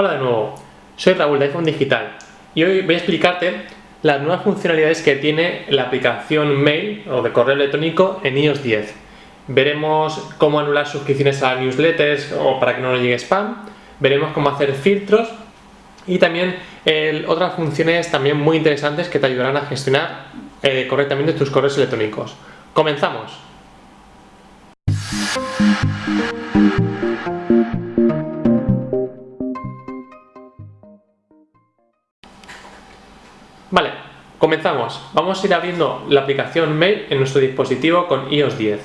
Hola de nuevo, soy Raúl de iPhone Digital y hoy voy a explicarte las nuevas funcionalidades que tiene la aplicación Mail o de correo electrónico en iOS 10. Veremos cómo anular suscripciones a newsletters o para que no nos llegue spam, veremos cómo hacer filtros y también otras funciones también muy interesantes que te ayudarán a gestionar eh, correctamente tus correos electrónicos. ¡Comenzamos! Comenzamos. Vamos a ir abriendo la aplicación Mail en nuestro dispositivo con iOS 10.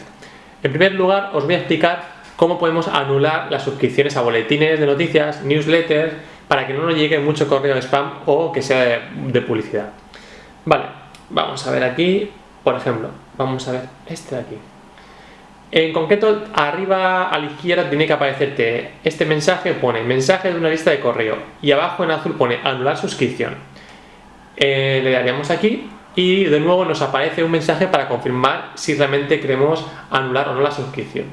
En primer lugar, os voy a explicar cómo podemos anular las suscripciones a boletines de noticias, newsletters, para que no nos llegue mucho correo de spam o que sea de, publicidad. Vale, vamos a ver aquí, por ejemplo, vamos a ver este de aquí. En concreto, arriba a la izquierda tiene que aparecerte este mensaje, pone mensaje de una lista de correo y abajo en azul pone anular suscripción. Eh, le daríamos aquí y de nuevo nos aparece un mensaje para confirmar si realmente queremos anular o no la suscripción.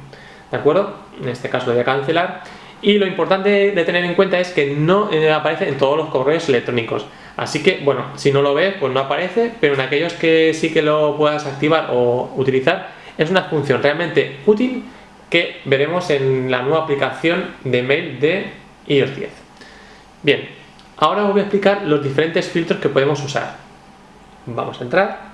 ¿De acuerdo? En este caso voy a cancelar. Y lo importante de tener en cuenta es que no eh, aparece en todos los correos electrónicos. Así que, bueno, si no lo ves, pues no aparece, pero en aquellos que sí que lo puedas activar o utilizar, es una función realmente útil que veremos en la nueva aplicación de mail de iOS 10. Bien, Ahora os voy a explicar los diferentes filtros que podemos usar. Vamos a entrar.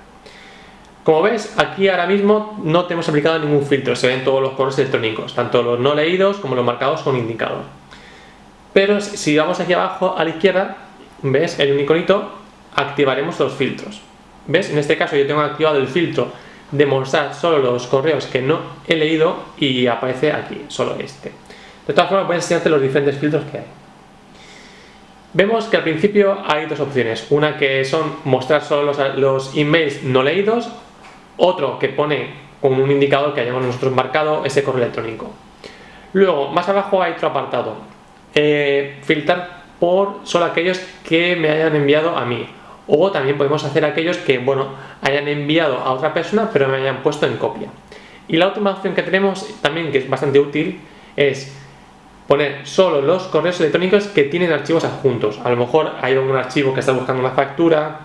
Como ves, aquí ahora mismo no tenemos aplicado ningún filtro, se ven todos los correos electrónicos, tanto los no leídos como los marcados con indicador. Pero si vamos aquí abajo a la izquierda, ves el iconito, activaremos los filtros. ¿Ves? En este caso yo tengo activado el filtro de mostrar solo los correos que no he leído y aparece aquí, solo este. De todas formas voy a enseñarte los diferentes filtros que hay. Vemos que al principio hay dos opciones, una que son mostrar solo los, emails no leídos, otro que pone con un indicador que hayamos nosotros marcado ese correo electrónico. Luego, más abajo hay otro apartado, eh, filtrar por solo aquellos que me hayan enviado a mí. O también podemos hacer aquellos que, bueno, hayan enviado a otra persona pero me hayan puesto en copia. Y la última opción que tenemos, también que es bastante útil, es poner solo los correos electrónicos que tienen archivos adjuntos. A lo mejor hay algún archivo que está buscando una factura,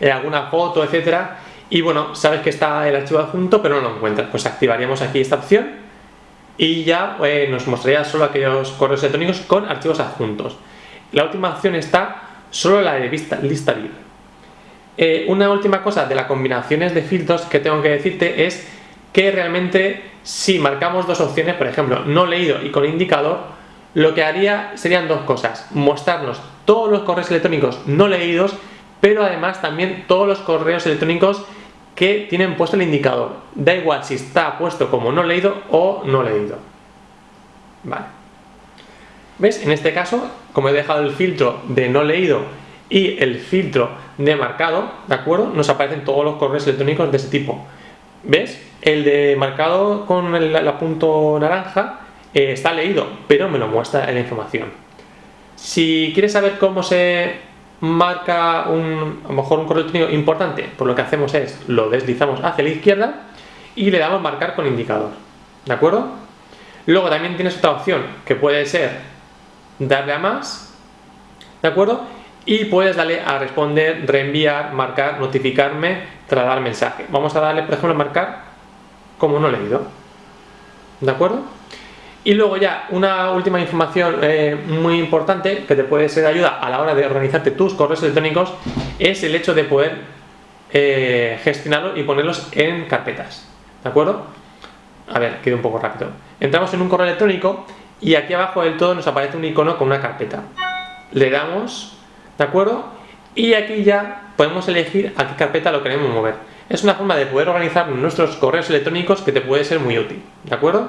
eh, alguna foto, etcétera, y bueno, sabes que está el archivo adjunto pero no lo encuentras. Pues activaríamos aquí esta opción y ya eh, nos mostraría solo aquellos correos electrónicos con archivos adjuntos. La última opción está solo la de lista, lista libre. Eh, una última cosa de las combinaciones de filtros que tengo que decirte es que realmente si marcamos dos opciones, por ejemplo, no leído y con indicador, lo que haría serían dos cosas, mostrarnos todos los correos electrónicos no leídos, pero además también todos los correos electrónicos que tienen puesto el indicador. Da igual si está puesto como no leído o no leído. Vale. ¿Ves? En este caso, como he dejado el filtro de no leído y el filtro de marcado, ¿de acuerdo? Nos aparecen todos los correos electrónicos de ese tipo. ¿Ves? El de marcado con el, punto naranja eh, está leído, pero me lo muestra en la información. Si quieres saber cómo se marca un, a lo mejor un correo importante, pues lo que hacemos es lo deslizamos hacia la izquierda y le damos marcar con indicador. ¿De acuerdo? Luego también tienes otra opción que puede ser darle a más, ¿de acuerdo? Y puedes darle a responder, reenviar, marcar, notificarme trasladar mensaje. Vamos a darle, por ejemplo, a marcar como no leído. ¿De acuerdo? Y luego ya una última información eh, muy importante que te puede ser de ayuda a la hora de organizarte tus correos electrónicos es el hecho de poder eh, gestionarlos y ponerlos en carpetas. ¿De acuerdo? A ver, quedo un poco rápido. Entramos en un correo electrónico y aquí abajo del todo nos aparece un icono con una carpeta. Le damos, ¿de acuerdo? Y aquí ya podemos elegir a qué carpeta lo queremos mover. Es una forma de poder organizar nuestros correos electrónicos que te puede ser muy útil, ¿de acuerdo?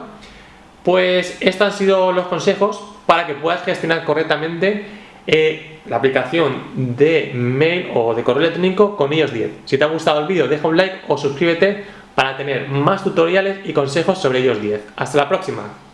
Pues estos han sido los consejos para que puedas gestionar correctamente eh, la aplicación de mail o de correo electrónico con iOS 10. Si te ha gustado el vídeo deja un like o suscríbete para tener más tutoriales y consejos sobre iOS 10. Hasta la próxima.